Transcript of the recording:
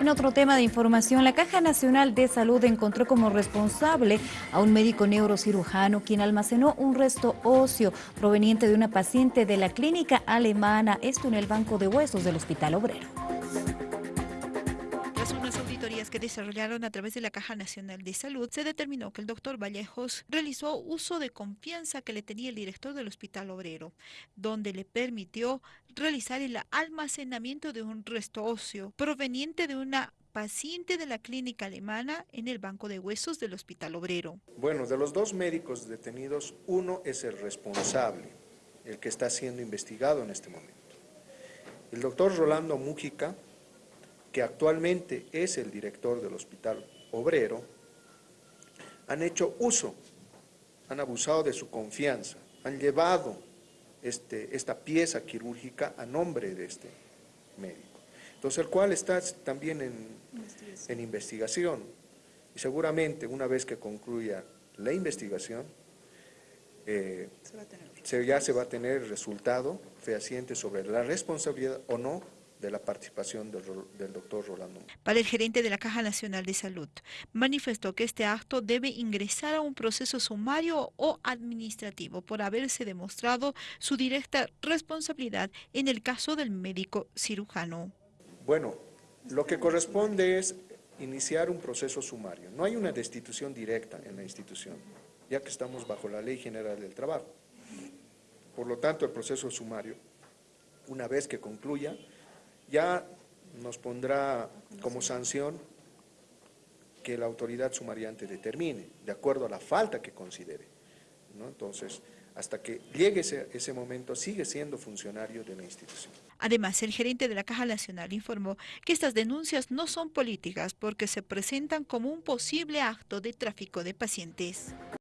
En otro tema de información, la Caja Nacional de Salud encontró como responsable a un médico neurocirujano quien almacenó un resto óseo proveniente de una paciente de la clínica alemana, esto en el banco de huesos del Hospital Obrero que desarrollaron a través de la Caja Nacional de Salud, se determinó que el doctor Vallejos realizó uso de confianza que le tenía el director del Hospital Obrero, donde le permitió realizar el almacenamiento de un resto óseo proveniente de una paciente de la clínica alemana en el banco de huesos del Hospital Obrero. Bueno, de los dos médicos detenidos, uno es el responsable, el que está siendo investigado en este momento. El doctor Rolando Mújica que actualmente es el director del Hospital Obrero, han hecho uso, han abusado de su confianza, han llevado este, esta pieza quirúrgica a nombre de este médico. Entonces, el cual está también en investigación. en investigación. Y seguramente, una vez que concluya la investigación, eh, se ya se va a tener el resultado fehaciente sobre la responsabilidad o no de la participación del, doctor Rolando. Para el gerente de la Caja Nacional de Salud, manifestó que este acto debe ingresar a un proceso sumario o administrativo por haberse demostrado su directa responsabilidad en el caso del médico cirujano. Bueno, lo que corresponde es iniciar un proceso sumario. No hay una destitución directa en la institución, ya que estamos bajo la Ley General del Trabajo. Por lo tanto, el proceso sumario, una vez que concluya, ya nos pondrá como sanción que la autoridad sumariante determine, de acuerdo a la falta que considere. Entonces, hasta que llegue ese, ese, momento, sigue siendo funcionario de la institución. Además, el gerente de la Caja Nacional informó que estas denuncias no son políticas porque se presentan como un posible acto de tráfico de pacientes.